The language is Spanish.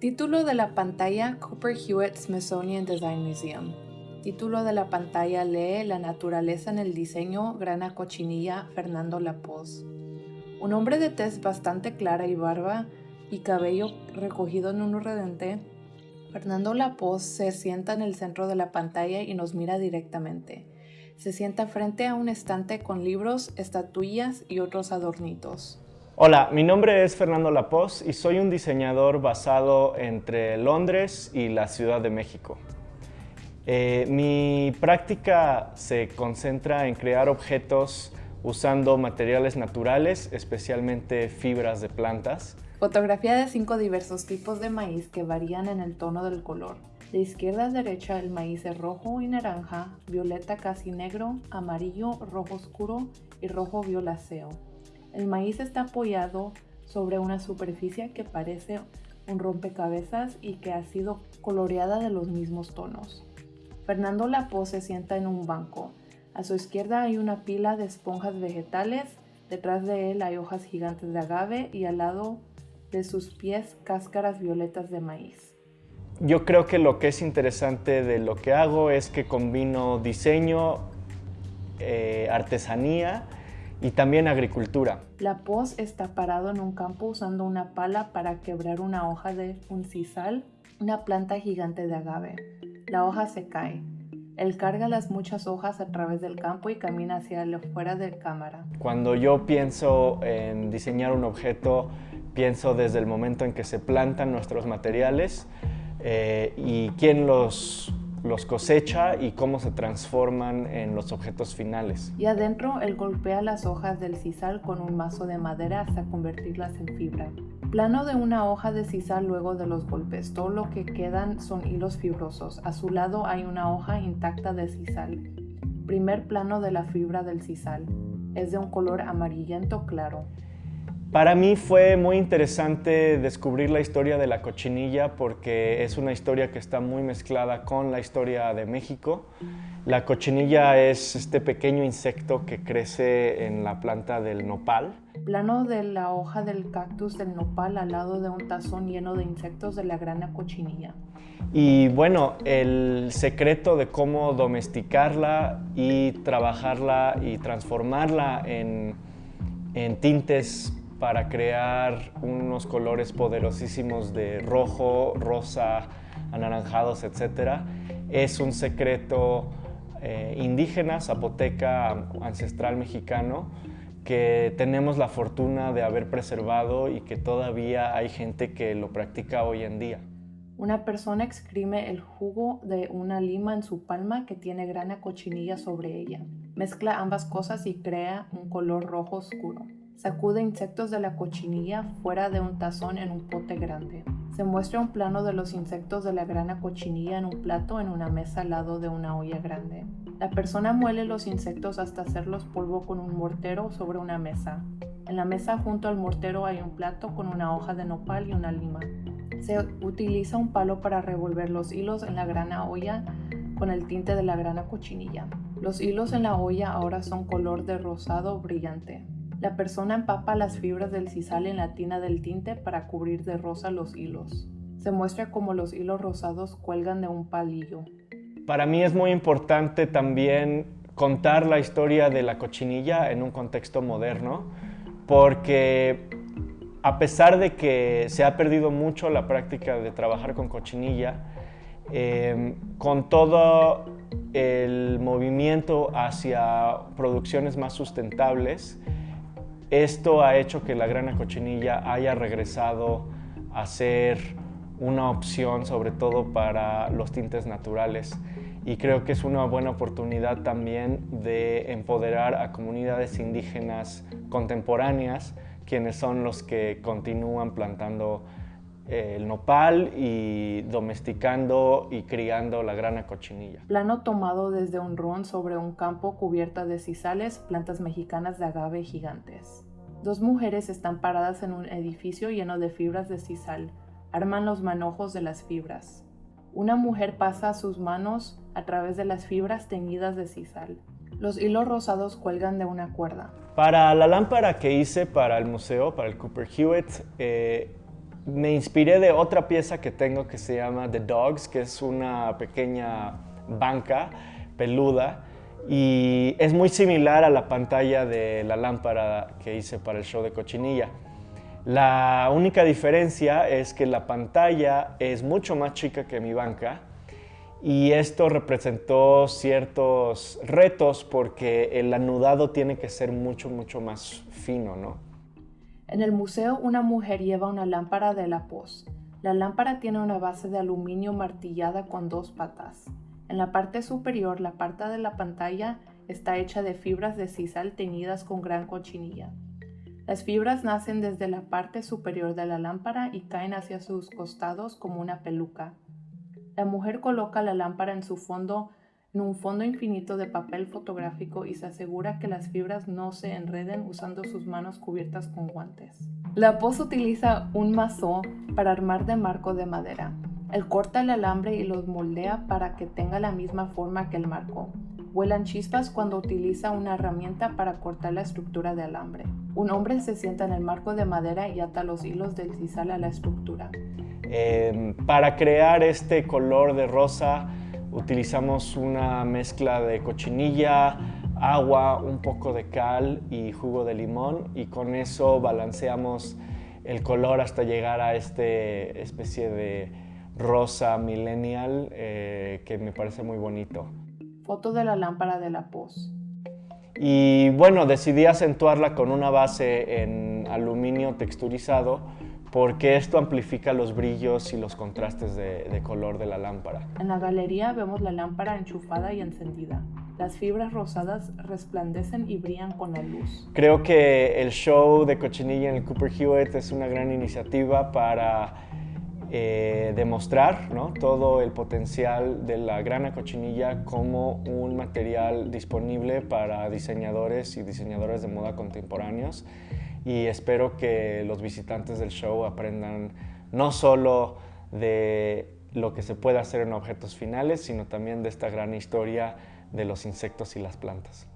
Título de la pantalla Cooper Hewitt Smithsonian Design Museum. Título de la pantalla lee La naturaleza en el diseño Grana Cochinilla Fernando Lapoz. Un hombre de tez bastante clara y barba y cabello recogido en un redente, Fernando Lapoz se sienta en el centro de la pantalla y nos mira directamente. Se sienta frente a un estante con libros, estatuillas y otros adornitos. Hola, mi nombre es Fernando Lapoz y soy un diseñador basado entre Londres y la Ciudad de México. Eh, mi práctica se concentra en crear objetos usando materiales naturales, especialmente fibras de plantas. Fotografía de cinco diversos tipos de maíz que varían en el tono del color. De izquierda a derecha el maíz es rojo y naranja, violeta casi negro, amarillo, rojo oscuro y rojo violáceo. El maíz está apoyado sobre una superficie que parece un rompecabezas y que ha sido coloreada de los mismos tonos. Fernando Lapo se sienta en un banco. A su izquierda hay una pila de esponjas vegetales, detrás de él hay hojas gigantes de agave y al lado de sus pies cáscaras violetas de maíz. Yo creo que lo que es interesante de lo que hago es que combino diseño, eh, artesanía y también agricultura. La pos está parado en un campo usando una pala para quebrar una hoja de un sisal, una planta gigante de agave. La hoja se cae. Él carga las muchas hojas a través del campo y camina hacia afuera de cámara. Cuando yo pienso en diseñar un objeto, pienso desde el momento en que se plantan nuestros materiales eh, y quién los, los cosecha y cómo se transforman en los objetos finales. Y adentro él golpea las hojas del sisal con un mazo de madera hasta convertirlas en fibra. Plano de una hoja de sisal luego de los golpes. Todo lo que quedan son hilos fibrosos. A su lado hay una hoja intacta de sisal. Primer plano de la fibra del sisal. Es de un color amarillento claro. Para mí fue muy interesante descubrir la historia de la cochinilla porque es una historia que está muy mezclada con la historia de México. La cochinilla es este pequeño insecto que crece en la planta del nopal Plano de la hoja del cactus del nopal al lado de un tazón lleno de insectos de la grana cochinilla. Y bueno, el secreto de cómo domesticarla y trabajarla y transformarla en, en tintes para crear unos colores poderosísimos de rojo, rosa, anaranjados, etc. Es un secreto eh, indígena, zapoteca, ancestral mexicano, que tenemos la fortuna de haber preservado y que todavía hay gente que lo practica hoy en día. Una persona exprime el jugo de una lima en su palma que tiene grana cochinilla sobre ella. Mezcla ambas cosas y crea un color rojo oscuro. Sacude insectos de la cochinilla fuera de un tazón en un pote grande. Se muestra un plano de los insectos de la grana cochinilla en un plato en una mesa al lado de una olla grande. La persona muele los insectos hasta hacerlos polvo con un mortero sobre una mesa. En la mesa junto al mortero hay un plato con una hoja de nopal y una lima. Se utiliza un palo para revolver los hilos en la grana olla con el tinte de la grana cochinilla. Los hilos en la olla ahora son color de rosado brillante. La persona empapa las fibras del sisal en la tina del tinte para cubrir de rosa los hilos. Se muestra como los hilos rosados cuelgan de un palillo. Para mí es muy importante también contar la historia de la cochinilla en un contexto moderno, porque a pesar de que se ha perdido mucho la práctica de trabajar con cochinilla, eh, con todo el movimiento hacia producciones más sustentables, esto ha hecho que la grana cochinilla haya regresado a ser una opción sobre todo para los tintes naturales. Y creo que es una buena oportunidad también de empoderar a comunidades indígenas contemporáneas quienes son los que continúan plantando el nopal y domesticando y criando la grana cochinilla. Plano tomado desde un ron sobre un campo cubierta de sisales, plantas mexicanas de agave gigantes. Dos mujeres están paradas en un edificio lleno de fibras de sisal, arman los manojos de las fibras. Una mujer pasa sus manos a través de las fibras teñidas de sisal. Los hilos rosados cuelgan de una cuerda. Para la lámpara que hice para el museo, para el Cooper Hewitt, eh, me inspiré de otra pieza que tengo que se llama The Dogs, que es una pequeña banca peluda y es muy similar a la pantalla de la lámpara que hice para el show de cochinilla. La única diferencia es que la pantalla es mucho más chica que mi banca y esto representó ciertos retos porque el anudado tiene que ser mucho, mucho más fino, ¿no? En el museo una mujer lleva una lámpara de la Poz. La lámpara tiene una base de aluminio martillada con dos patas. En la parte superior, la parte de la pantalla está hecha de fibras de sisal teñidas con gran cochinilla. Las fibras nacen desde la parte superior de la lámpara y caen hacia sus costados como una peluca. La mujer coloca la lámpara en su fondo en un fondo infinito de papel fotográfico y se asegura que las fibras no se enreden usando sus manos cubiertas con guantes. La pos utiliza un mazo para armar de marco de madera. Él corta el alambre y los moldea para que tenga la misma forma que el marco. Vuelan chispas cuando utiliza una herramienta para cortar la estructura de alambre. Un hombre se sienta en el marco de madera y ata los hilos del sisal a la estructura. Em, para crear este color de rosa utilizamos una mezcla de cochinilla, agua, un poco de cal y jugo de limón y con eso balanceamos el color hasta llegar a esta especie de rosa millennial eh, que me parece muy bonito. Foto de la lámpara de la pos. Y bueno, decidí acentuarla con una base en aluminio texturizado porque esto amplifica los brillos y los contrastes de, de, color de la lámpara. En la galería vemos la lámpara enchufada y encendida. Las fibras rosadas resplandecen y brillan con la luz. Creo que el show de Cochinilla en el Cooper Hewitt es una gran iniciativa para eh, demostrar ¿no? todo el potencial de la grana cochinilla como un material disponible para diseñadores y diseñadoras de moda contemporáneos y espero que los visitantes del show aprendan no solo de lo que se puede hacer en objetos finales, sino también de esta gran historia de los insectos y las plantas.